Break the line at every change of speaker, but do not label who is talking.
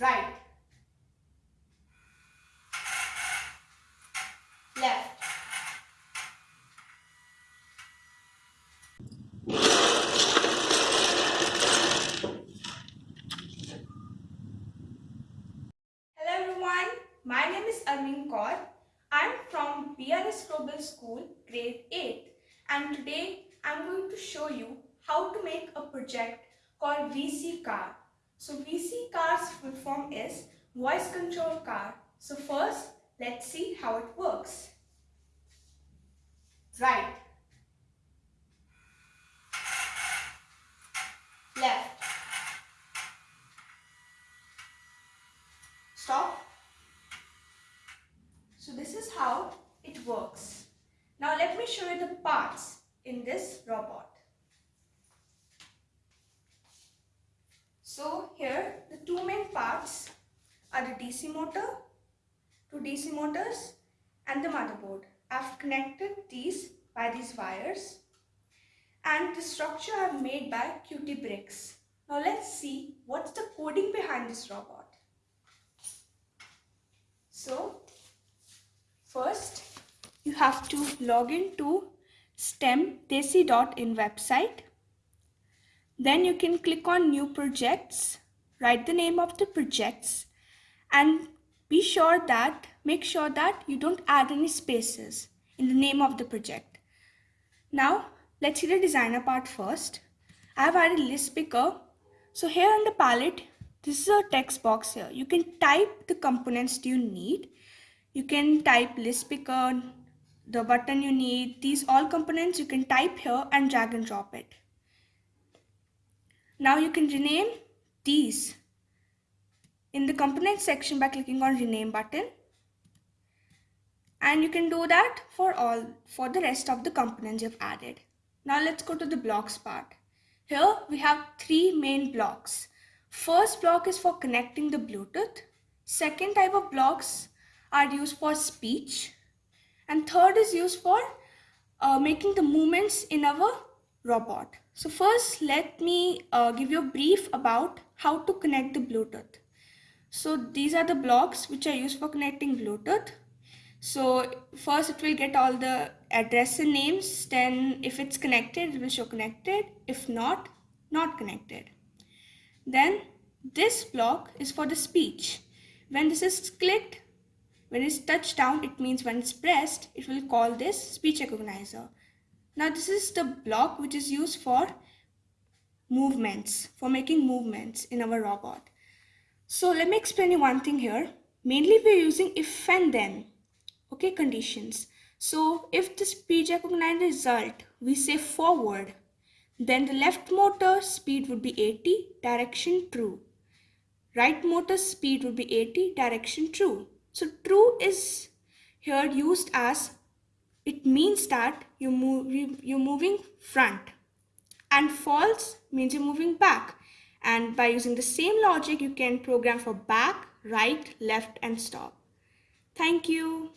right, left, Hello everyone, my name is Armin Kaur. I'm from BRS Global School, grade 8 and today I'm going to show you how to make a project called VC car. So VC car's full form is voice control car. So first let's see how it works. Right. Left. Stop. So this is how it works. Now let me show you the parts in this robot. So here the two main parts are the DC motor, two DC motors and the motherboard. I've connected these by these wires and the structure I've made by QT bricks. Now let's see what's the coding behind this robot. So first you have to log into stemdesi.in website. Then you can click on new projects, write the name of the projects and be sure that, make sure that you don't add any spaces in the name of the project. Now let's see the designer part first. I have added list picker. So here on the palette, this is a text box here. You can type the components you need. You can type list picker, the button you need, these all components you can type here and drag and drop it. Now you can rename these in the component section by clicking on rename button. And you can do that for all, for the rest of the components you've added. Now let's go to the blocks part. Here we have three main blocks. First block is for connecting the Bluetooth. Second type of blocks are used for speech and third is used for uh, making the movements in our robot. So first let me uh, give you a brief about how to connect the Bluetooth. So these are the blocks which are used for connecting Bluetooth. So first it will get all the address and names then if it's connected it will show connected if not not connected. Then this block is for the speech. When this is clicked when it's touched down, it means when it's pressed, it will call this speech recognizer. Now this is the block which is used for movements, for making movements in our robot. So let me explain you one thing here. Mainly we're using if and then, okay, conditions. So if the speech recognized result, we say forward, then the left motor speed would be 80, direction true. Right motor speed would be 80, direction true. So true is here used as it means that you move you're moving front. And false means you're moving back. And by using the same logic you can program for back right left and stop. Thank you